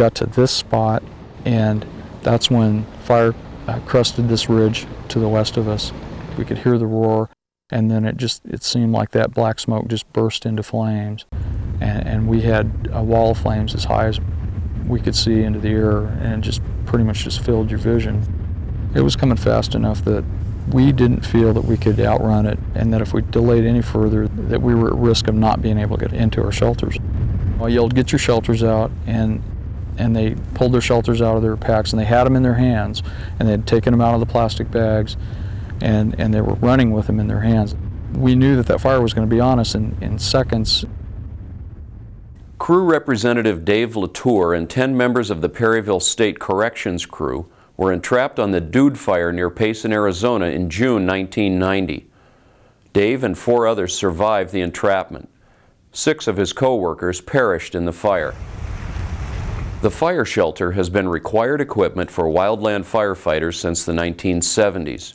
Got to this spot and that's when fire uh, crusted this ridge to the west of us. We could hear the roar and then it just, it seemed like that black smoke just burst into flames. And, and we had a wall of flames as high as we could see into the air and just pretty much just filled your vision. It was coming fast enough that we didn't feel that we could outrun it and that if we delayed any further that we were at risk of not being able to get into our shelters. I yelled, get your shelters out and and they pulled their shelters out of their packs and they had them in their hands and they had taken them out of the plastic bags and, and they were running with them in their hands. We knew that that fire was going to be on us in, in seconds. Crew Representative Dave Latour and 10 members of the Perryville State Corrections crew were entrapped on the Dude Fire near Payson, Arizona in June 1990. Dave and four others survived the entrapment. Six of his co-workers perished in the fire. The fire shelter has been required equipment for wildland firefighters since the 1970s.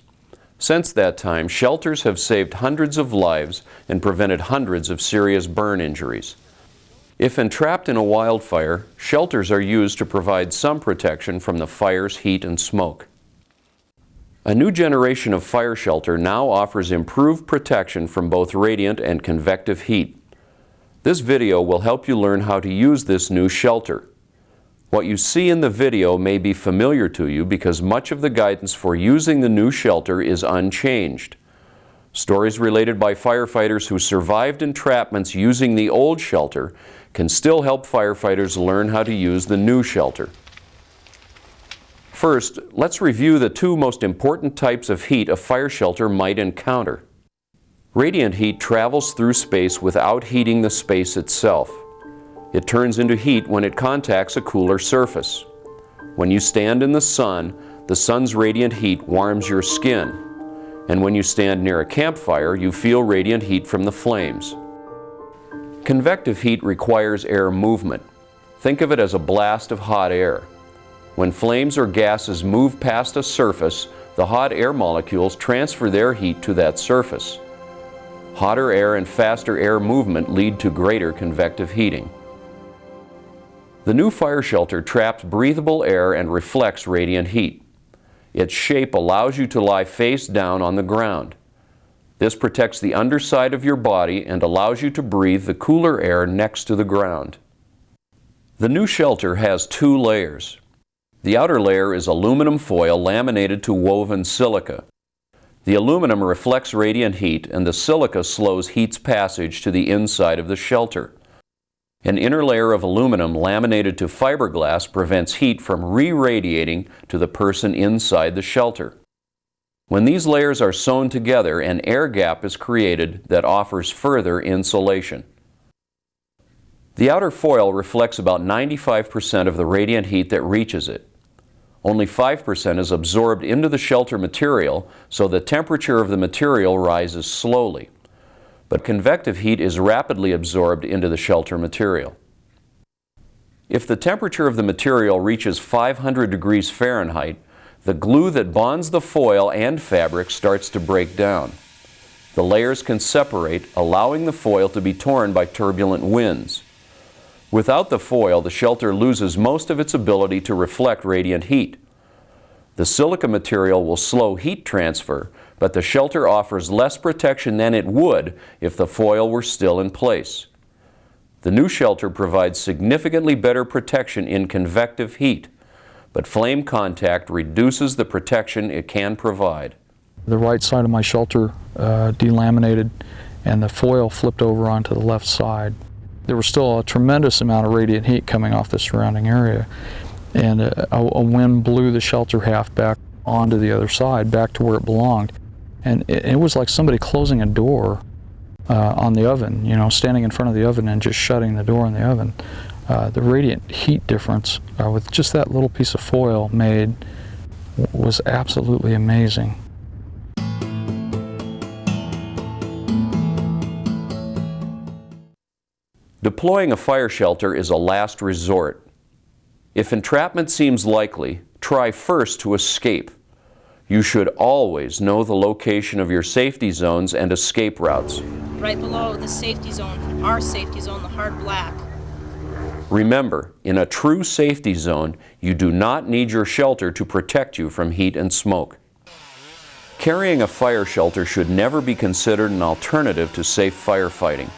Since that time, shelters have saved hundreds of lives and prevented hundreds of serious burn injuries. If entrapped in a wildfire, shelters are used to provide some protection from the fire's heat and smoke. A new generation of fire shelter now offers improved protection from both radiant and convective heat. This video will help you learn how to use this new shelter. What you see in the video may be familiar to you because much of the guidance for using the new shelter is unchanged. Stories related by firefighters who survived entrapments using the old shelter can still help firefighters learn how to use the new shelter. First, let's review the two most important types of heat a fire shelter might encounter. Radiant heat travels through space without heating the space itself. It turns into heat when it contacts a cooler surface. When you stand in the sun, the sun's radiant heat warms your skin. And when you stand near a campfire, you feel radiant heat from the flames. Convective heat requires air movement. Think of it as a blast of hot air. When flames or gases move past a surface, the hot air molecules transfer their heat to that surface. Hotter air and faster air movement lead to greater convective heating. The new fire shelter traps breathable air and reflects radiant heat. Its shape allows you to lie face down on the ground. This protects the underside of your body and allows you to breathe the cooler air next to the ground. The new shelter has two layers. The outer layer is aluminum foil laminated to woven silica. The aluminum reflects radiant heat and the silica slows heat's passage to the inside of the shelter. An inner layer of aluminum laminated to fiberglass prevents heat from re-radiating to the person inside the shelter. When these layers are sewn together, an air gap is created that offers further insulation. The outer foil reflects about 95% of the radiant heat that reaches it. Only 5% is absorbed into the shelter material, so the temperature of the material rises slowly. But convective heat is rapidly absorbed into the shelter material. If the temperature of the material reaches 500 degrees Fahrenheit, the glue that bonds the foil and fabric starts to break down. The layers can separate, allowing the foil to be torn by turbulent winds. Without the foil, the shelter loses most of its ability to reflect radiant heat. The silica material will slow heat transfer, but the shelter offers less protection than it would if the foil were still in place. The new shelter provides significantly better protection in convective heat but flame contact reduces the protection it can provide. The right side of my shelter uh, delaminated and the foil flipped over onto the left side. There was still a tremendous amount of radiant heat coming off the surrounding area and a, a wind blew the shelter half back onto the other side, back to where it belonged. And it, it was like somebody closing a door uh, on the oven, you know, standing in front of the oven and just shutting the door on the oven. Uh, the radiant heat difference uh, with just that little piece of foil made was absolutely amazing. Deploying a fire shelter is a last resort. If entrapment seems likely, try first to escape. You should always know the location of your safety zones and escape routes. Right below the safety zone, our safety zone, the hard black, Remember, in a true safety zone, you do not need your shelter to protect you from heat and smoke. Carrying a fire shelter should never be considered an alternative to safe firefighting.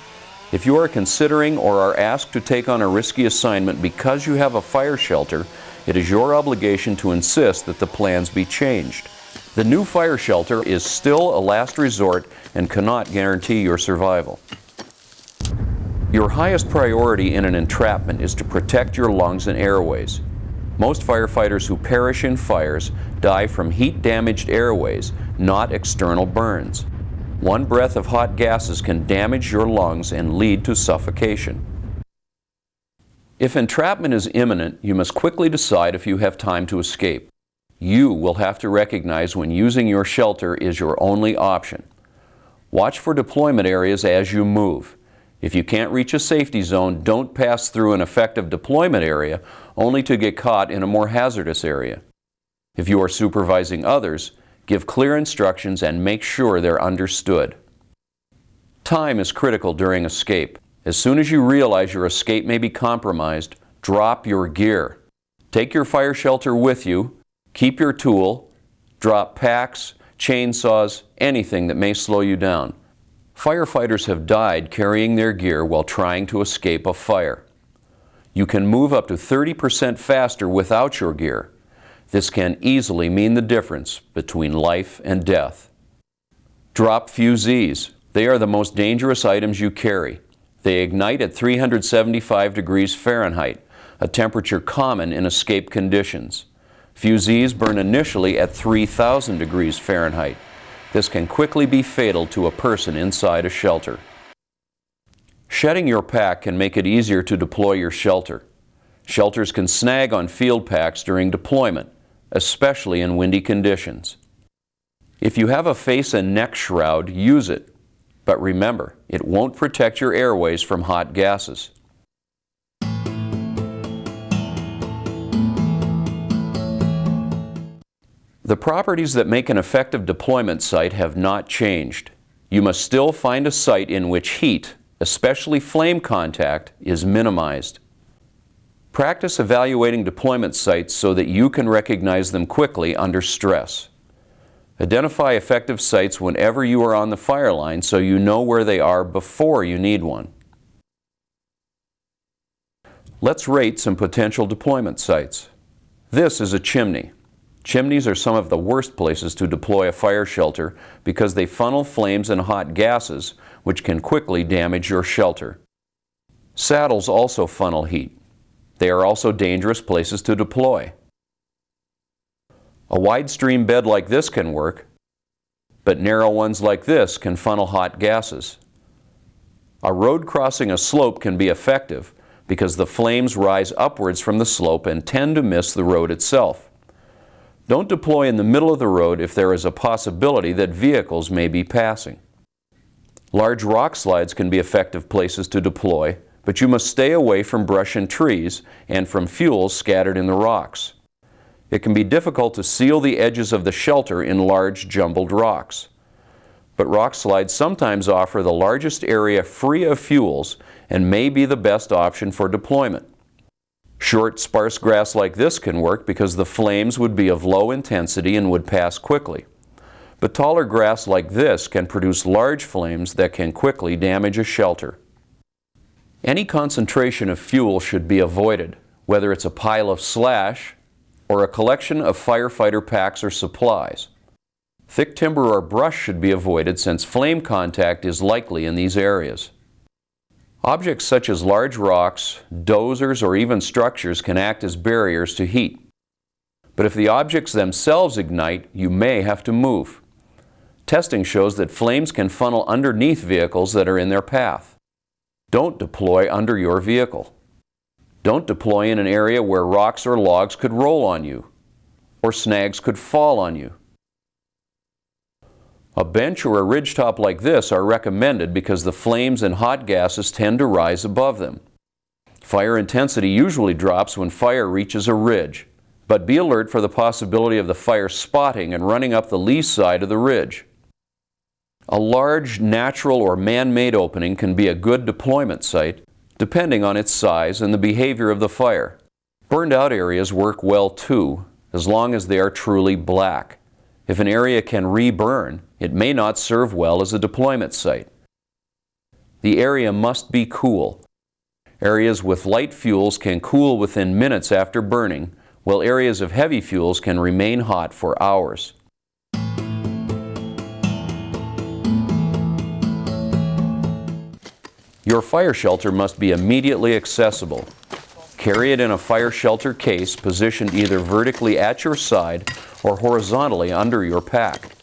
If you are considering or are asked to take on a risky assignment because you have a fire shelter, it is your obligation to insist that the plans be changed. The new fire shelter is still a last resort and cannot guarantee your survival. Your highest priority in an entrapment is to protect your lungs and airways. Most firefighters who perish in fires die from heat-damaged airways, not external burns. One breath of hot gases can damage your lungs and lead to suffocation. If entrapment is imminent, you must quickly decide if you have time to escape. You will have to recognize when using your shelter is your only option. Watch for deployment areas as you move. If you can't reach a safety zone, don't pass through an effective deployment area only to get caught in a more hazardous area. If you are supervising others, give clear instructions and make sure they're understood. Time is critical during escape. As soon as you realize your escape may be compromised, drop your gear. Take your fire shelter with you, keep your tool, drop packs, chainsaws, anything that may slow you down. Firefighters have died carrying their gear while trying to escape a fire. You can move up to 30% faster without your gear. This can easily mean the difference between life and death. Drop fusees. They are the most dangerous items you carry. They ignite at 375 degrees Fahrenheit, a temperature common in escape conditions. Fusees burn initially at 3,000 degrees Fahrenheit. This can quickly be fatal to a person inside a shelter. Shedding your pack can make it easier to deploy your shelter. Shelters can snag on field packs during deployment, especially in windy conditions. If you have a face and neck shroud, use it. But remember, it won't protect your airways from hot gases. The properties that make an effective deployment site have not changed. You must still find a site in which heat, especially flame contact, is minimized. Practice evaluating deployment sites so that you can recognize them quickly under stress. Identify effective sites whenever you are on the fire line so you know where they are before you need one. Let's rate some potential deployment sites. This is a chimney. Chimneys are some of the worst places to deploy a fire shelter because they funnel flames and hot gases, which can quickly damage your shelter. Saddles also funnel heat. They are also dangerous places to deploy. A wide stream bed like this can work, but narrow ones like this can funnel hot gases. A road crossing a slope can be effective because the flames rise upwards from the slope and tend to miss the road itself. Don't deploy in the middle of the road if there is a possibility that vehicles may be passing. Large rock slides can be effective places to deploy, but you must stay away from brush and trees and from fuels scattered in the rocks. It can be difficult to seal the edges of the shelter in large jumbled rocks. But rock slides sometimes offer the largest area free of fuels and may be the best option for deployment. Short, sparse grass like this can work because the flames would be of low intensity and would pass quickly. But taller grass like this can produce large flames that can quickly damage a shelter. Any concentration of fuel should be avoided, whether it's a pile of slash or a collection of firefighter packs or supplies. Thick timber or brush should be avoided since flame contact is likely in these areas. Objects such as large rocks, dozers, or even structures can act as barriers to heat. But if the objects themselves ignite, you may have to move. Testing shows that flames can funnel underneath vehicles that are in their path. Don't deploy under your vehicle. Don't deploy in an area where rocks or logs could roll on you, or snags could fall on you. A bench or a ridgetop like this are recommended because the flames and hot gases tend to rise above them. Fire intensity usually drops when fire reaches a ridge, but be alert for the possibility of the fire spotting and running up the lee side of the ridge. A large natural or man-made opening can be a good deployment site, depending on its size and the behavior of the fire. Burned out areas work well too, as long as they are truly black. If an area can reburn, it may not serve well as a deployment site. The area must be cool. Areas with light fuels can cool within minutes after burning, while areas of heavy fuels can remain hot for hours. Your fire shelter must be immediately accessible. Carry it in a fire shelter case positioned either vertically at your side or horizontally under your pack.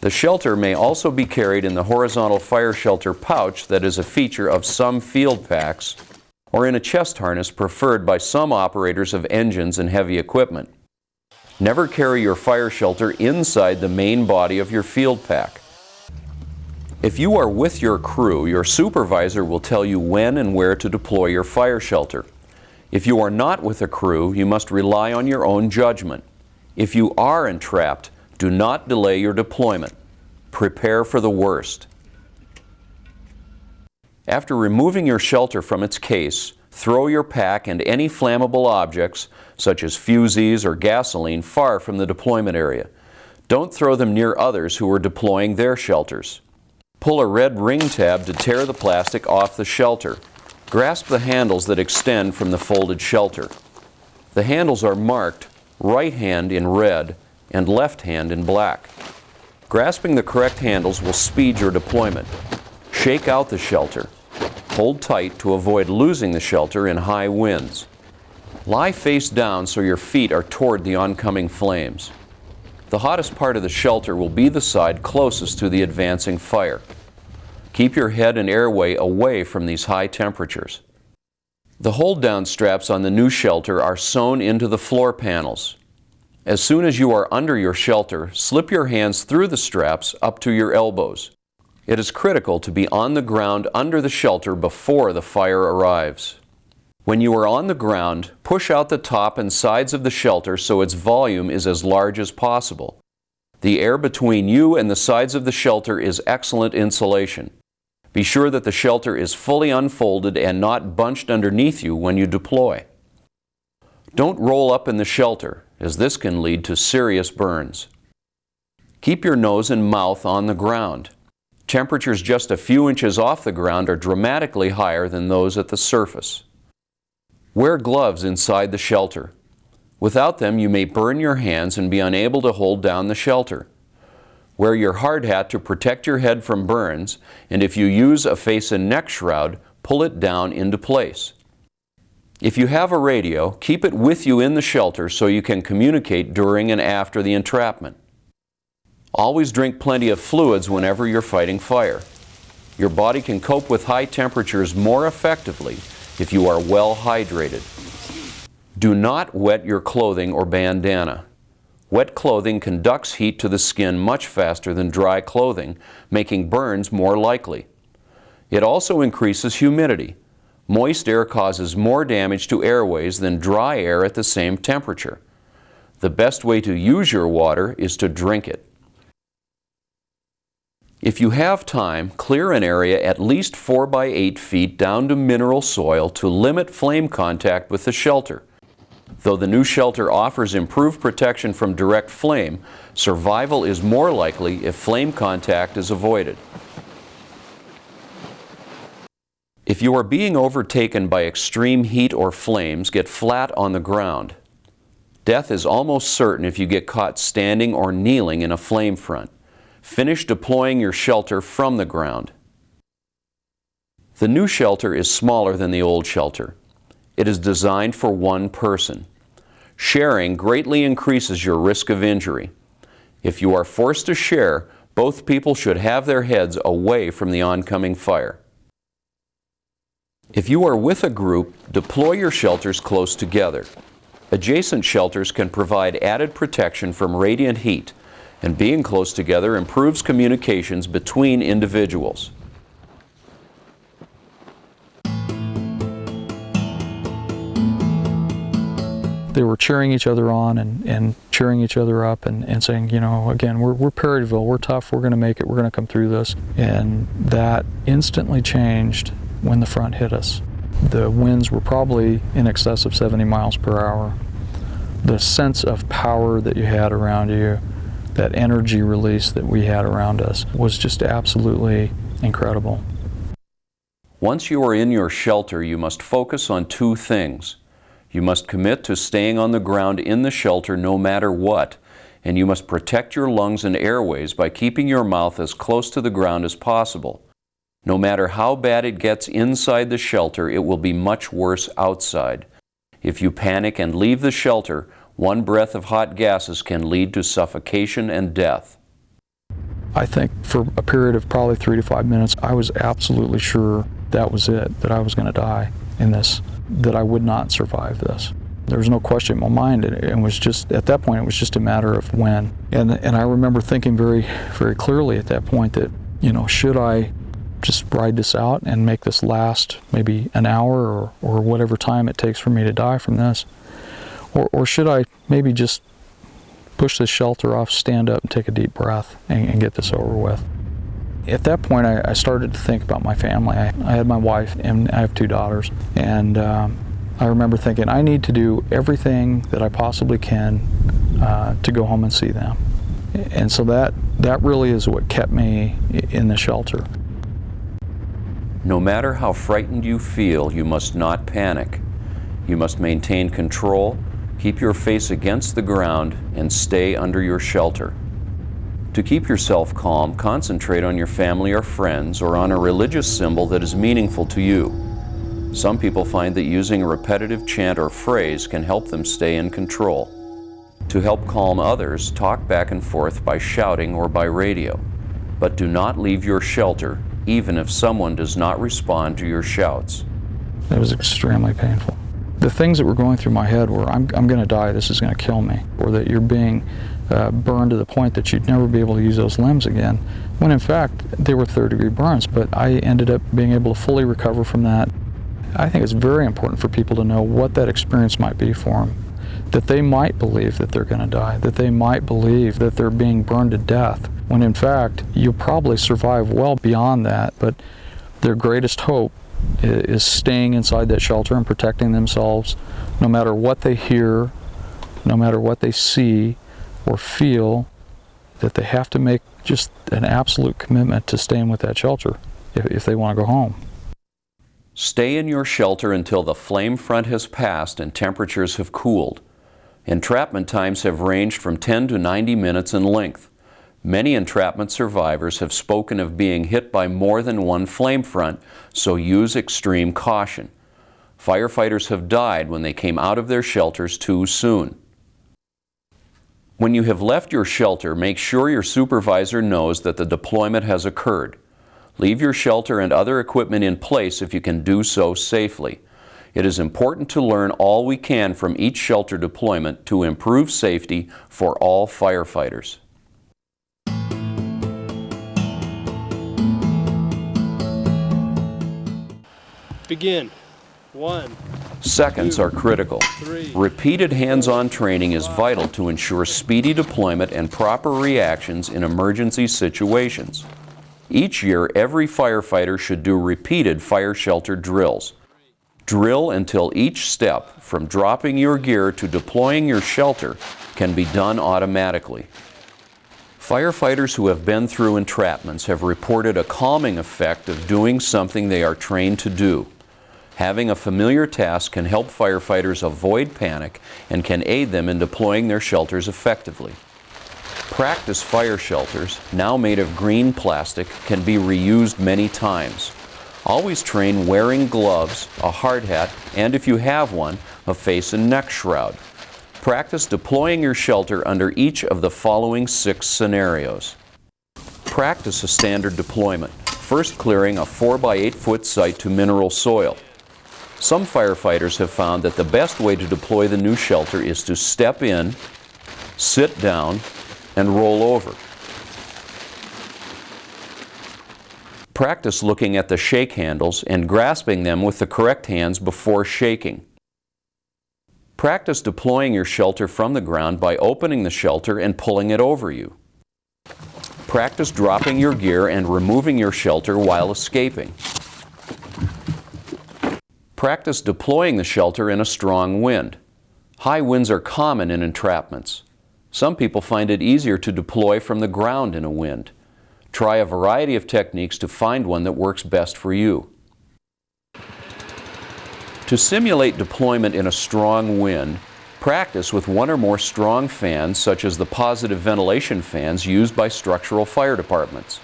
The shelter may also be carried in the horizontal fire shelter pouch that is a feature of some field packs or in a chest harness preferred by some operators of engines and heavy equipment. Never carry your fire shelter inside the main body of your field pack. If you are with your crew, your supervisor will tell you when and where to deploy your fire shelter. If you are not with a crew, you must rely on your own judgment. If you are entrapped, do not delay your deployment. Prepare for the worst. After removing your shelter from its case, throw your pack and any flammable objects, such as fusees or gasoline, far from the deployment area. Don't throw them near others who are deploying their shelters. Pull a red ring tab to tear the plastic off the shelter. Grasp the handles that extend from the folded shelter. The handles are marked right hand in red and left hand in black. Grasping the correct handles will speed your deployment. Shake out the shelter. Hold tight to avoid losing the shelter in high winds. Lie face down so your feet are toward the oncoming flames. The hottest part of the shelter will be the side closest to the advancing fire. Keep your head and airway away from these high temperatures. The hold-down straps on the new shelter are sewn into the floor panels. As soon as you are under your shelter, slip your hands through the straps up to your elbows. It is critical to be on the ground under the shelter before the fire arrives. When you are on the ground, push out the top and sides of the shelter so its volume is as large as possible. The air between you and the sides of the shelter is excellent insulation. Be sure that the shelter is fully unfolded and not bunched underneath you when you deploy. Don't roll up in the shelter, as this can lead to serious burns. Keep your nose and mouth on the ground. Temperatures just a few inches off the ground are dramatically higher than those at the surface. Wear gloves inside the shelter. Without them, you may burn your hands and be unable to hold down the shelter. Wear your hard hat to protect your head from burns, and if you use a face and neck shroud, pull it down into place. If you have a radio, keep it with you in the shelter so you can communicate during and after the entrapment. Always drink plenty of fluids whenever you're fighting fire. Your body can cope with high temperatures more effectively if you are well hydrated. Do not wet your clothing or bandana. Wet clothing conducts heat to the skin much faster than dry clothing, making burns more likely. It also increases humidity. Moist air causes more damage to airways than dry air at the same temperature. The best way to use your water is to drink it. If you have time, clear an area at least 4 by 8 feet down to mineral soil to limit flame contact with the shelter. Though the new shelter offers improved protection from direct flame, survival is more likely if flame contact is avoided. If you are being overtaken by extreme heat or flames, get flat on the ground. Death is almost certain if you get caught standing or kneeling in a flame front. Finish deploying your shelter from the ground. The new shelter is smaller than the old shelter. It is designed for one person. Sharing greatly increases your risk of injury. If you are forced to share, both people should have their heads away from the oncoming fire. If you are with a group, deploy your shelters close together. Adjacent shelters can provide added protection from radiant heat, and being close together improves communications between individuals. They were cheering each other on and, and cheering each other up and, and saying, you know, again, we're, we're Perryville, we're tough, we're going to make it, we're going to come through this. And that instantly changed when the front hit us. The winds were probably in excess of 70 miles per hour. The sense of power that you had around you, that energy release that we had around us, was just absolutely incredible. Once you are in your shelter, you must focus on two things. You must commit to staying on the ground in the shelter no matter what, and you must protect your lungs and airways by keeping your mouth as close to the ground as possible. No matter how bad it gets inside the shelter, it will be much worse outside. If you panic and leave the shelter, one breath of hot gases can lead to suffocation and death. I think for a period of probably three to five minutes, I was absolutely sure that was it, that I was going to die in this, that I would not survive this. There was no question in my mind. and it was just, at that point, it was just a matter of when. And, and I remember thinking very, very clearly at that point that, you know, should I just ride this out and make this last maybe an hour or, or whatever time it takes for me to die from this? Or, or should I maybe just push this shelter off, stand up and take a deep breath and, and get this over with? At that point, I, I, started to think about my family. I, I, had my wife and I have two daughters. And um, I remember thinking, I need to do everything that I possibly can uh, to go home and see them. And so that, that really is what kept me in the shelter. No matter how frightened you feel, you must not panic. You must maintain control, keep your face against the ground, and stay under your shelter. To keep yourself calm, concentrate on your family or friends or on a religious symbol that is meaningful to you. Some people find that using a repetitive chant or phrase can help them stay in control. To help calm others, talk back and forth by shouting or by radio. But do not leave your shelter even if someone does not respond to your shouts. It was extremely painful. The things that were going through my head were, I'm, I'm going to die, this is going to kill me, or that you're being uh, burned to the point that you'd never be able to use those limbs again, when in fact they were third degree burns, but I ended up being able to fully recover from that. I think it's very important for people to know what that experience might be for them. That they might believe that they're going to die, that they might believe that they're being burned to death, when in fact you'll probably survive well beyond that. But their greatest hope is staying inside that shelter and protecting themselves no matter what they hear, no matter what they see or feel, that they have to make just an absolute commitment to staying with that shelter if, if they want to go home. Stay in your shelter until the flame front has passed and temperatures have cooled. Entrapment times have ranged from 10 to 90 minutes in length. Many entrapment survivors have spoken of being hit by more than one flame front, so use extreme caution. Firefighters have died when they came out of their shelters too soon. When you have left your shelter, make sure your supervisor knows that the deployment has occurred. Leave your shelter and other equipment in place if you can do so safely. It is important to learn all we can from each shelter deployment to improve safety for all firefighters. Begin. One. Seconds two, are critical. Three, Repeated hands-on training is vital to ensure speedy deployment and proper reactions in emergency situations. Each year, every firefighter should do repeated fire shelter drills. Drill until each step, from dropping your gear to deploying your shelter, can be done automatically. Firefighters who have been through entrapments have reported a calming effect of doing something they are trained to do. Having a familiar task can help firefighters avoid panic and can aid them in deploying their shelters effectively. Practice fire shelters, now made of green plastic, can be reused many times. Always train wearing gloves, a hard hat, and if you have one, a face and neck shroud. Practice deploying your shelter under each of the following six scenarios. Practice a standard deployment, first clearing a 4 by 8 foot site to mineral soil. Some firefighters have found that the best way to deploy the new shelter is to step in, sit down, and roll over. Practice looking at the shake handles and grasping them with the correct hands before shaking. Practice deploying your shelter from the ground by opening the shelter and pulling it over you. Practice dropping your gear and removing your shelter while escaping. Practice deploying the shelter in a strong wind. High winds are common in entrapments. Some people find it easier to deploy from the ground in a wind. Try a variety of techniques to find one that works best for you. To simulate deployment in a strong wind, practice with one or more strong fans such as the positive ventilation fans used by structural fire departments.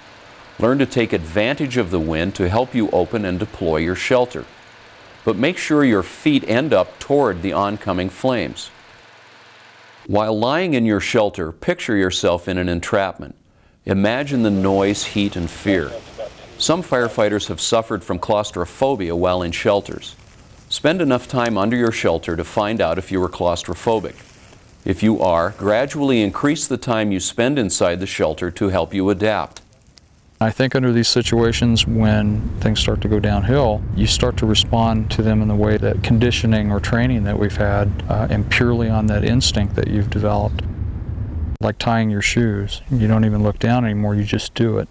Learn to take advantage of the wind to help you open and deploy your shelter. But make sure your feet end up toward the oncoming flames. While lying in your shelter, picture yourself in an entrapment. Imagine the noise, heat, and fear. Some firefighters have suffered from claustrophobia while in shelters. Spend enough time under your shelter to find out if you are claustrophobic. If you are, gradually increase the time you spend inside the shelter to help you adapt. I think under these situations, when things start to go downhill, you start to respond to them in the way that conditioning or training that we've had, uh, and purely on that instinct that you've developed. Like tying your shoes. You don't even look down anymore, you just do it.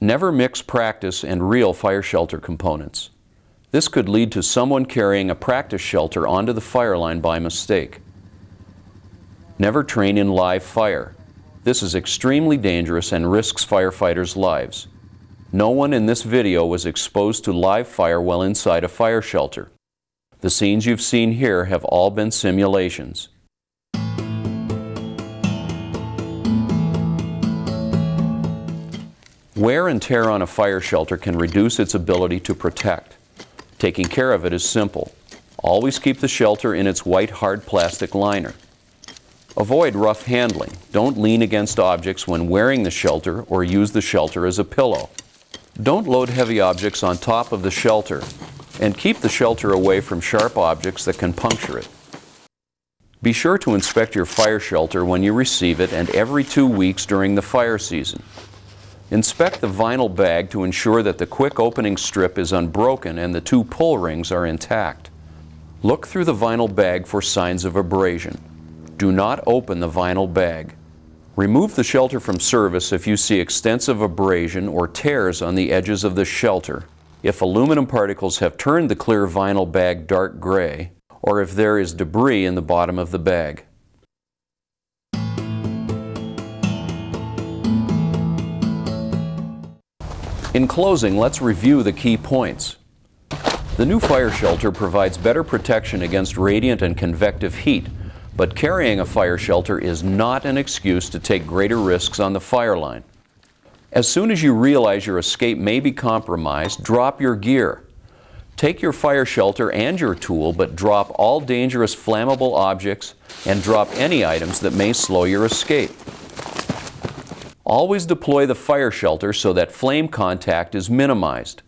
Never mix practice and real fire shelter components. This could lead to someone carrying a practice shelter onto the fire line by mistake. Never train in live fire. This is extremely dangerous and risks firefighters' lives. No one in this video was exposed to live fire while inside a fire shelter. The scenes you've seen here have all been simulations. Wear and tear on a fire shelter can reduce its ability to protect. Taking care of it is simple. Always keep the shelter in its white hard plastic liner. Avoid rough handling. Don't lean against objects when wearing the shelter or use the shelter as a pillow. Don't load heavy objects on top of the shelter and keep the shelter away from sharp objects that can puncture it. Be sure to inspect your fire shelter when you receive it and every two weeks during the fire season. Inspect the vinyl bag to ensure that the quick opening strip is unbroken and the two pull rings are intact. Look through the vinyl bag for signs of abrasion. Do not open the vinyl bag. Remove the shelter from service if you see extensive abrasion or tears on the edges of the shelter, if aluminum particles have turned the clear vinyl bag dark gray, or if there is debris in the bottom of the bag. In closing, let's review the key points. The new fire shelter provides better protection against radiant and convective heat, but carrying a fire shelter is not an excuse to take greater risks on the fire line. As soon as you realize your escape may be compromised, drop your gear. Take your fire shelter and your tool, but drop all dangerous flammable objects and drop any items that may slow your escape. Always deploy the fire shelter so that flame contact is minimized.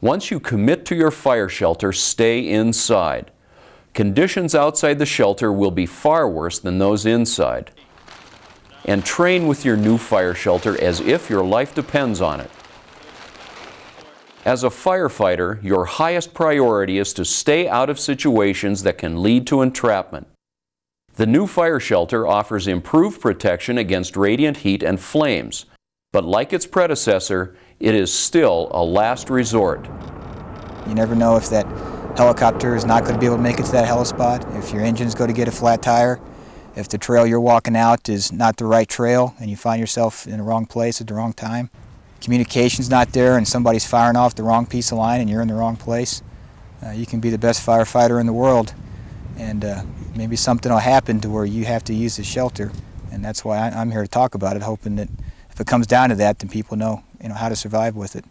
Once you commit to your fire shelter, stay inside. Conditions outside the shelter will be far worse than those inside. And train with your new fire shelter as if your life depends on it. As a firefighter, your highest priority is to stay out of situations that can lead to entrapment. The new fire shelter offers improved protection against radiant heat and flames, but like its predecessor, it is still a last resort. You never know if that helicopter is not going to be able to make it to that helispot, if your engine's going to get a flat tire, if the trail you're walking out is not the right trail and you find yourself in the wrong place at the wrong time. Communication's not there and somebody's firing off the wrong piece of line and you're in the wrong place. Uh, you can be the best firefighter in the world and uh, maybe something will happen to where you have to use the shelter. And that's why I, I'm here to talk about it, hoping that if it comes down to that, then people know, you know how to survive with it.